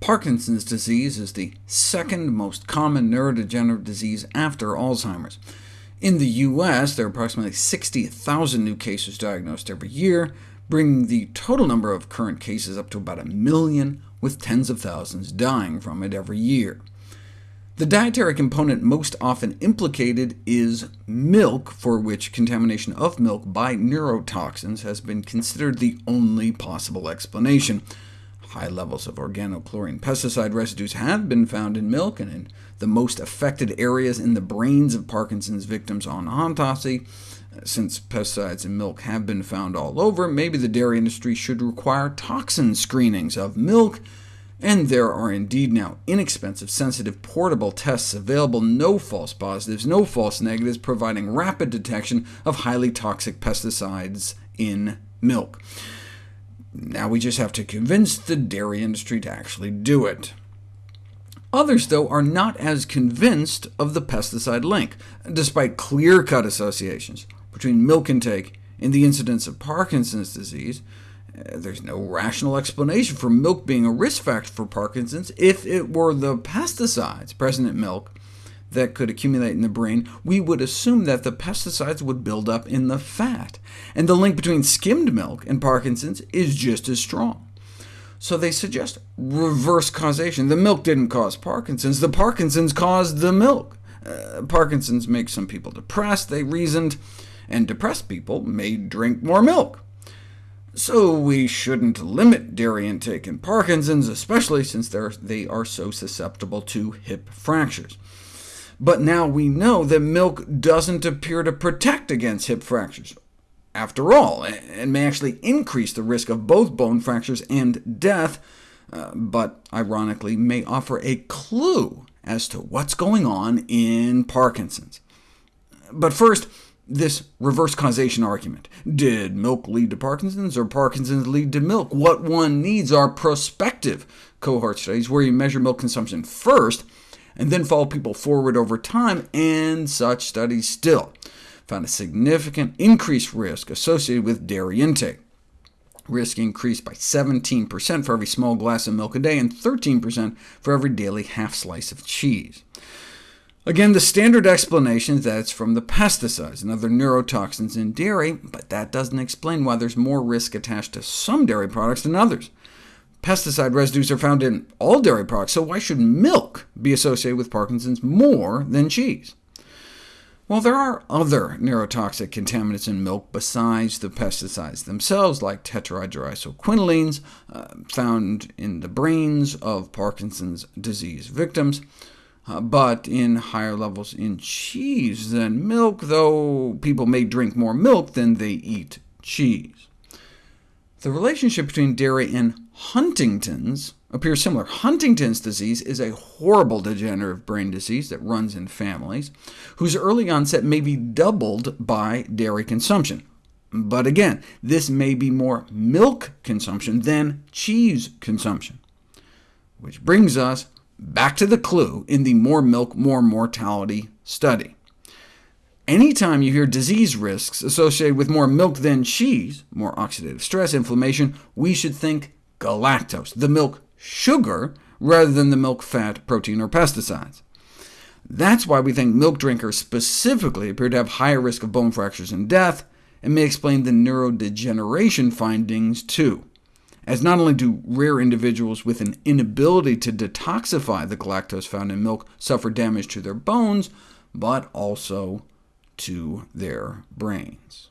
Parkinson's disease is the second most common neurodegenerative disease after Alzheimer's. In the U.S., there are approximately 60,000 new cases diagnosed every year, bringing the total number of current cases up to about a million, with tens of thousands dying from it every year. The dietary component most often implicated is milk, for which contamination of milk by neurotoxins has been considered the only possible explanation. High levels of organochlorine pesticide residues have been found in milk, and in the most affected areas in the brains of Parkinson's victims on autopsy. Uh, since pesticides in milk have been found all over, maybe the dairy industry should require toxin screenings of milk, and there are indeed now inexpensive, sensitive, portable tests available, no false positives, no false negatives, providing rapid detection of highly toxic pesticides in milk. Now we just have to convince the dairy industry to actually do it. Others, though, are not as convinced of the pesticide link, despite clear-cut associations between milk intake and the incidence of Parkinson's disease. Uh, there's no rational explanation for milk being a risk factor for Parkinson's if it were the pesticides present in milk that could accumulate in the brain, we would assume that the pesticides would build up in the fat, and the link between skimmed milk and Parkinson's is just as strong. So they suggest reverse causation. The milk didn't cause Parkinson's, the Parkinson's caused the milk. Uh, Parkinson's makes some people depressed, they reasoned, and depressed people may drink more milk. So we shouldn't limit dairy intake in Parkinson's, especially since they are so susceptible to hip fractures. But now we know that milk doesn't appear to protect against hip fractures, after all, and may actually increase the risk of both bone fractures and death, uh, but ironically may offer a clue as to what's going on in Parkinson's. But first, this reverse causation argument. Did milk lead to Parkinson's, or Parkinson's lead to milk? What one needs are prospective cohort studies, where you measure milk consumption first, and then follow people forward over time, and such studies still found a significant increased risk associated with dairy intake. Risk increased by 17% for every small glass of milk a day, and 13% for every daily half slice of cheese. Again, the standard explanation is that it's from the pesticides and other neurotoxins in dairy, but that doesn't explain why there's more risk attached to some dairy products than others. Pesticide residues are found in all dairy products, so why should milk be associated with Parkinson's more than cheese? Well, there are other neurotoxic contaminants in milk besides the pesticides themselves, like tetrahydroisoquinolines, uh, found in the brains of Parkinson's disease victims, uh, but in higher levels in cheese than milk, though people may drink more milk than they eat cheese. The relationship between dairy and Huntington's appears similar. Huntington's disease is a horrible degenerative brain disease that runs in families, whose early onset may be doubled by dairy consumption. But again, this may be more milk consumption than cheese consumption. Which brings us back to the clue in the more milk, more mortality study. Anytime you hear disease risks associated with more milk than cheese, more oxidative stress, inflammation, we should think galactose, the milk sugar, rather than the milk fat, protein, or pesticides. That's why we think milk drinkers specifically appear to have higher risk of bone fractures and death, and may explain the neurodegeneration findings too, as not only do rare individuals with an inability to detoxify the galactose found in milk suffer damage to their bones, but also to their brains.